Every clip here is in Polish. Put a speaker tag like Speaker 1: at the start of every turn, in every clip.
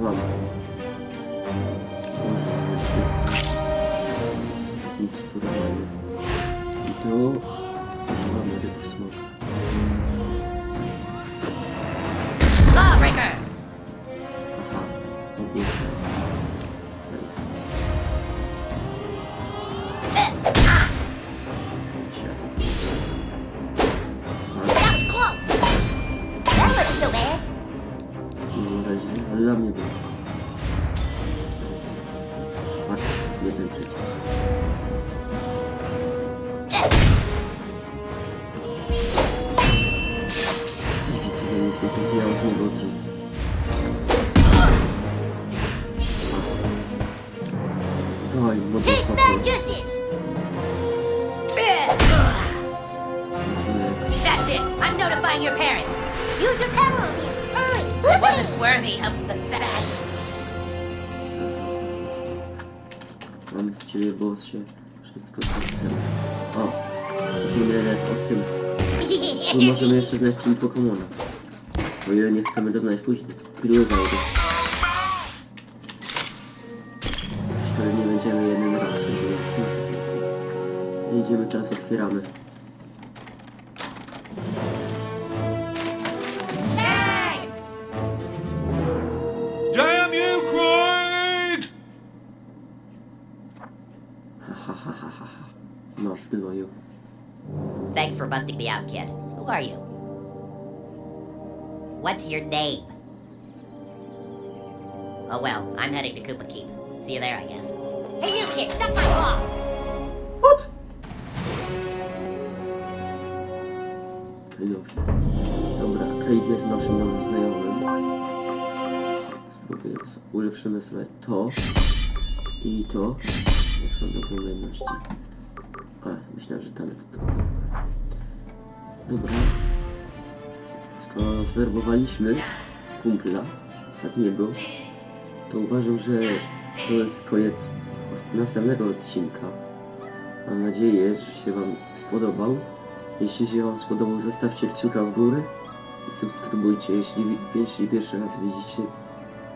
Speaker 1: まあまあ。一日とらない。糸を。
Speaker 2: 감사합니다. That's it. I'm notifying your parents. Use your power. It wasn't worthy of the sash!
Speaker 1: Mamy z ciebie bossie. Wszystko co chcemy. O, zapomniałem o tym. Tu możemy jeszcze znaleźć czyli Pokemona. O ile nie chcemy go znaleźć później. Pilozaury. Szkoda nie będziemy jeden raz, będziemy. Idziemy, czas otwieramy. Wywoju.
Speaker 2: Thanks for busting me out, kid. Who are you? What's your name? Oh well, I'm heading to Koopa Keep. See you there, I guess. Hey, you kid, suck my balls!
Speaker 1: What? Luffy. Dobra, Craig jest naszym nowym znajomym. Spróbuję, s- ulepszymy sobie to i to. To są dobre umiejętności. A, myślałem, że tam to. Dobra. Skoro zwerbowaliśmy kumpla ostatniego, to uważam, że to jest koniec następnego odcinka. Mam nadzieję, że się Wam spodobał. Jeśli się Wam spodobał, zostawcie kciuka w górę i subskrybujcie, jeśli, jeśli pierwszy raz widzicie.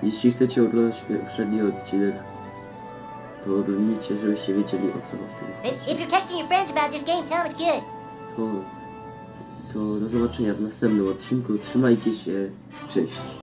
Speaker 1: Jeśli chcecie oglądać poprzedni odcinek, to oglądnijcie, żebyście wiedzieli o co w tym
Speaker 3: if you're texting your friends about this game, tell them it's good.
Speaker 1: to, to do zobaczenia w następnym odcinku. Trzymajcie się. Cześć.